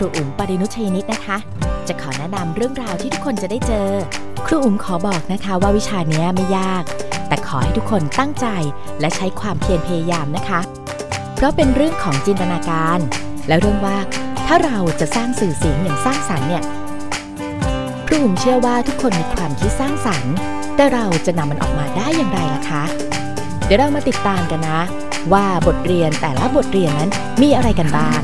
รูอุ๋มปรินุชยนิตนะคะ จะขอแนะนำเรื่องราวที่ทุกคนจะได้เจอ ครูอุ๋มขอบอกนะคะว่าวิชานี้ไม่ยาก แต่ขอให้ทุกคนตั้งใจและใช้ความเพียรพยายามนะคะ เพราะเป็นเรื่องของจินตนาการ และเรื่องว่าถ้าเราจะสร้างสื่อเสียงอย่างสร้างสรรค์เนี่ยครูอุ๋มเชื่อว่าทุกคนมีความคิดสร้างสรรค์ แต่เราจะนำมันออกมาได้อย่างไรล่ะคะ เดี๋ยวเรามาติดตามกันนะ ว่าบทเรียนแต่ละบทเรียนนั้นมีอะไรกันบ้าง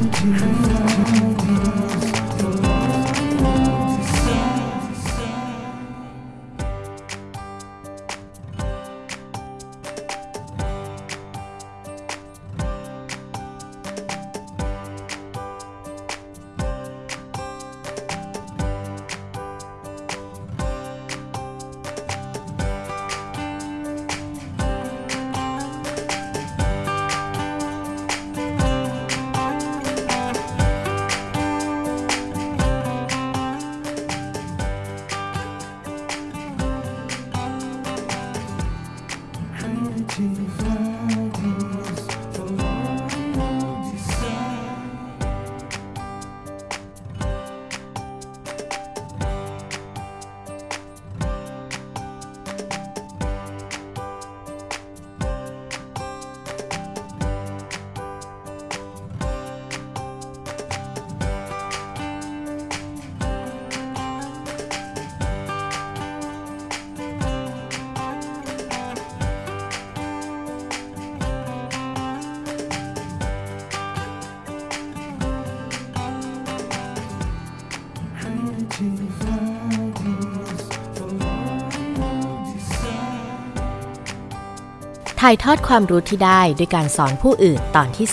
ถ่ายทอดความรู้ที่ได้ด้วยการสอนผู้อื่นตอนที่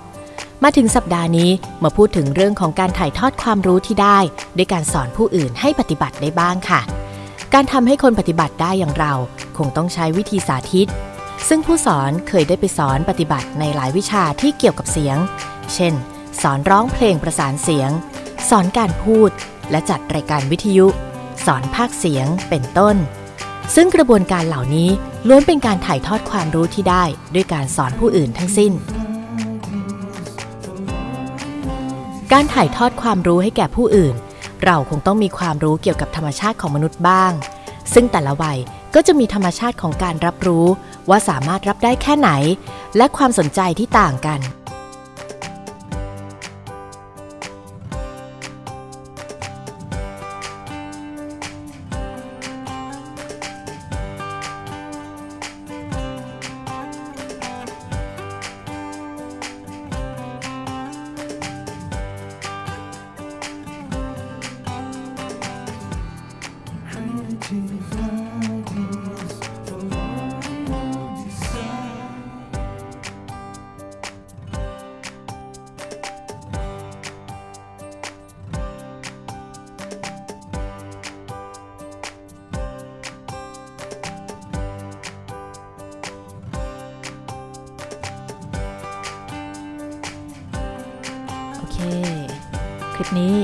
2 มาถึงสัปดาห์นี้มาพูดถึงเรื่องของการถ่ายทอดความรู้ที่ได้ด้วยการสอนผู้อื่นให้ปฏิบัติได้บ้างค่ะ การทำให้คนปฏิบัติได้อย่างเราคงต้องใช้วิธีสาธิต ซึ่งผู้สอนเคยได้ไปสอนปฏิบัติในหลายวิชาที่เกี่ยวกับเสียง เช่น สอนร้องเพลงประสานเสียง สอนการพูด และจัดรายการวิทยุ สอนภาคเสียงเป็นต้น ซึ่งกระบวนการเหล่านี้ล้วนเป็นการถ่ายทอดความรู้ที่ได้ด้วยการสอนผู้อื่นทั้งสิ้น การถ่ายทอดความรู้ให้แก่ผู้อื่น เราคงต้องมีความรู้เกี่ยวกับธรรมชาติของมนุษย์บ้าง ซึ่งแต่ละวัยก็จะมีธรรมชาติของการรับรู้ ว่าสามารถรับได้แค่ไหน และความสนใจที่ต่างกัน เค คลิปนี้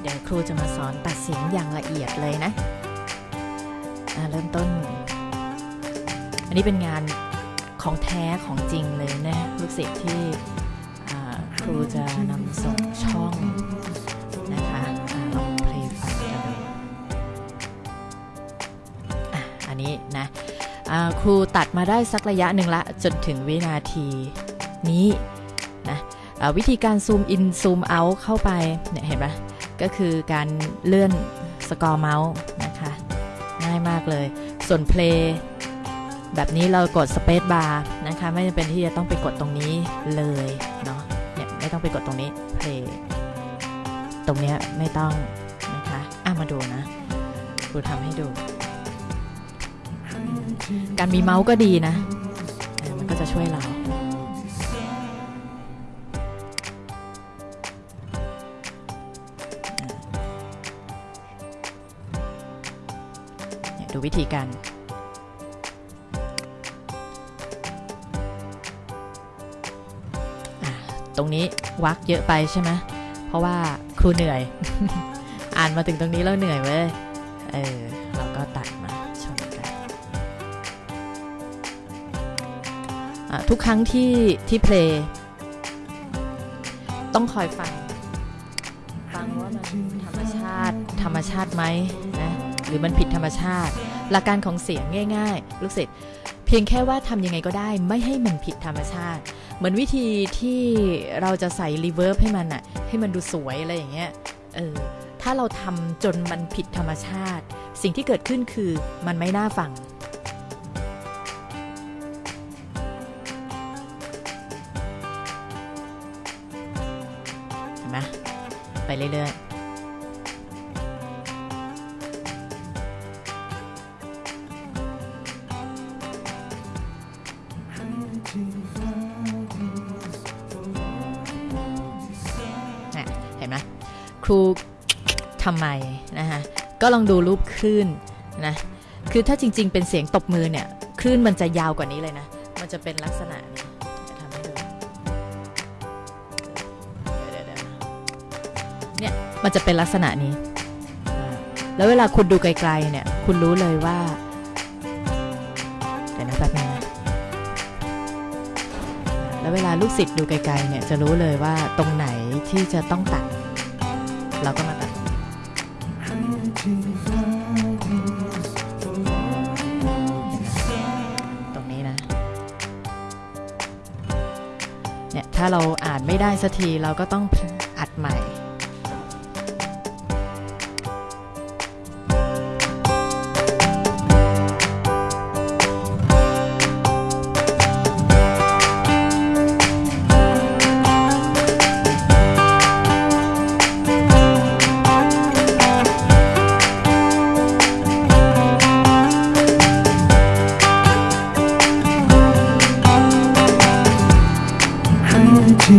เดี๋ยวครูจะมาสอนตัดเสียงอย่างละเอียดเลยนะเริ่มต้น อันนี้เป็นงานของแท้ของจริงเลยนะลูกศิษย์ที่ครูจะนำส่งช่องนะคะอ่าลองเพลงฟังกันดูอันนี้นะครูตัดมาได้สักระยะหนึ่งละจนถึงวินาทีนี้ วิธีการซูมอินซูมเอาเข้าไปเนี่ยเห็นปะก็คือการเลื่อนสกอร์เมาส์นะคะง่ายมากเลย ส่วนเพลงแบบนี้เรากดสเปซบาร์นะคะไม่จำเป็นที่จะต้องไปกดตรงนี้เลยเนาะเนี่ยไม่ต้องไปกดตรงนี้เพลงตรงเนี้ยไม่ต้องนะคะอะมาดูนะครูทำให้ดู การมีเมาส์ก็ดีนะอะมันก็จะช่วยเรา ดูวิธีการตรงนี้วักเยอะไปใช่ไหมเพราะว่าครูเหนื่อย อ่านมาถึงตรงนี้แล้วเหนื่อยเว้ย เออ เราก็ตัดมาชมกันทุกครั้งที่ที่เพลงต้องคอยฟังฟังว่ามันธรรมชาติธรรมชาติไหมนะ รือมันผิดธรรมชาติ หลักการของเสียงง่าย ๆ ลูกศิษย์เพียงแค่ว่าทำยังไงก็ได้ ไม่ให้มันผิดธรรมชาติ เหมือนวิธีที่เราจะใส่รีเวิร์บให้มันอะให้มันดูสวยอะไรอย่างเงี้ยเออถ้าเราทำจนมันผิดธรรมชาติ สิ่งที่เกิดขึ้นคือมันไม่น่าฟังเห็นไหมไปเรื่อยๆ ครูทำไมนะคะก็ลองดูรูปคลื่นนะคือถ้าจริง ๆ เป็นเสียงตบมือเนี่ยคลื่นมันจะยาวกว่านี้เลยนะ มันจะเป็นลักษณะนี้จะทำให้ดูเนี่ยมันจะเป็นลักษณะนี้ แล้วเวลาคุณดูไกลๆเนี่ยคุณรู้เลยว่าเดี๋ยวนะแป๊บนึงนะแล้วเวลาลูกศิษย์ดูไกลๆเนี่ยจะรู้เลยว่าตรงไหนที่จะต้องตัด เราก็มาตัดตรงนี้นะ เนี่ย ถ้าเราอ่านไม่ได้สักทีเราก็ต้องอัดใหม่ จ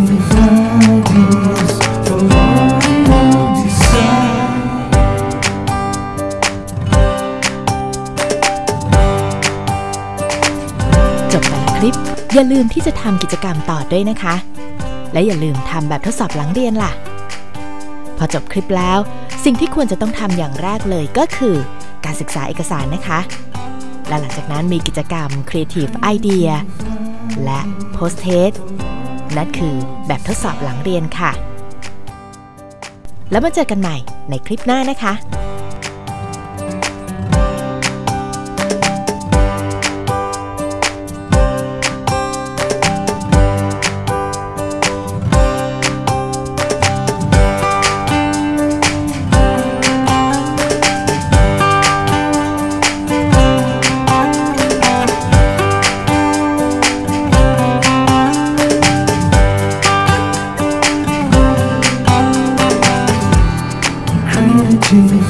บแต่ละคลิป อย่าลืมที่จะทำกิจกรรมต่อด้วยนะคะ และอย่าลืมทำแบบทดสอบหลังเรียนล่ะ พอจบคลิปแล้ว สิ่งที่ควรจะต้องทำอย่างแรกเลยก็คือ การศึกษาเอกสารนะคะ และหลังจากนั้นมีกิจกรรม Creative Idea และ Post Test นั่นคือแบบทดสอบหลังเรียนค่ะ แล้วมาเจอกันใหม่ในคลิปหน้านะคะ You.